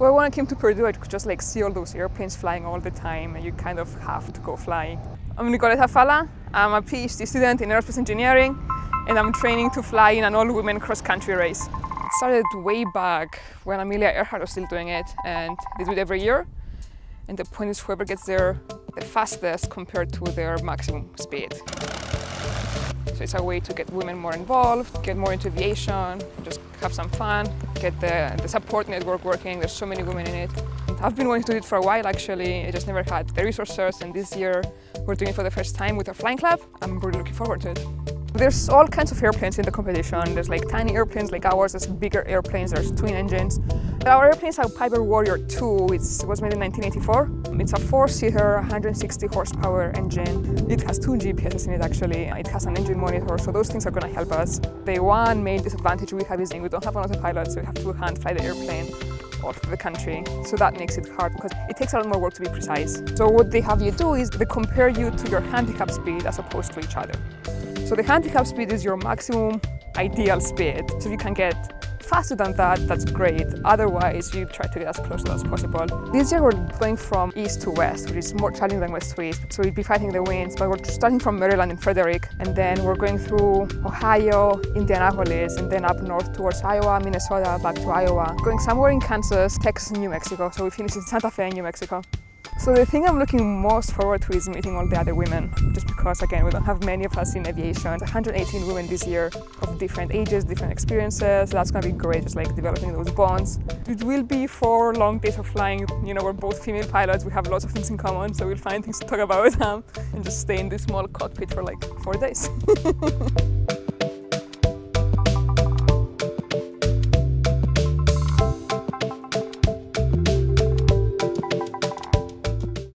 Well, when I came to Purdue, I could just like see all those airplanes flying all the time, and you kind of have to go fly. I'm Nicoletta Falla. I'm a PhD student in aerospace engineering, and I'm training to fly in an all-women cross-country race. It started way back when Amelia Earhart was still doing it, and they do it every year. And the point is whoever gets there the fastest compared to their maximum speed. So it's a way to get women more involved, get more into aviation, just have some fun, get the, the support network working. There's so many women in it. I've been wanting to do it for a while actually. I just never had the resources and this year we're doing it for the first time with our flying club. I'm really looking forward to it. There's all kinds of airplanes in the competition. There's like tiny airplanes like ours, there's bigger airplanes, there's twin engines. Our airplane is a Piper Warrior 2, it was made in 1984. It's a four-seater, 160 horsepower engine. It has two GPSs in it actually. It has an engine monitor, so those things are going to help us. The one main disadvantage we have is we don't have an autopilot, so we have to hand fly the airplane all the country. So that makes it hard because it takes a lot more work to be precise. So what they have you do is they compare you to your handicap speed as opposed to each other. So the handicap speed is your maximum ideal speed. So if you can get faster than that, that's great. Otherwise, you try to get as close as possible. This year we're going from east to west, which is more challenging than west to east. So we'd be fighting the winds, but we're starting from Maryland and Frederick, and then we're going through Ohio, Indianapolis, and then up north towards Iowa, Minnesota, back to Iowa. Going somewhere in Kansas, Texas, New Mexico. So we finish in Santa Fe, New Mexico. So the thing I'm looking most forward to is meeting all the other women, just because again, we don't have many of us in aviation. 118 women this year of different ages, different experiences. That's gonna be great, just like developing those bonds. It will be four long days of flying. You know, we're both female pilots. We have lots of things in common, so we'll find things to talk about um, and just stay in this small cockpit for like four days.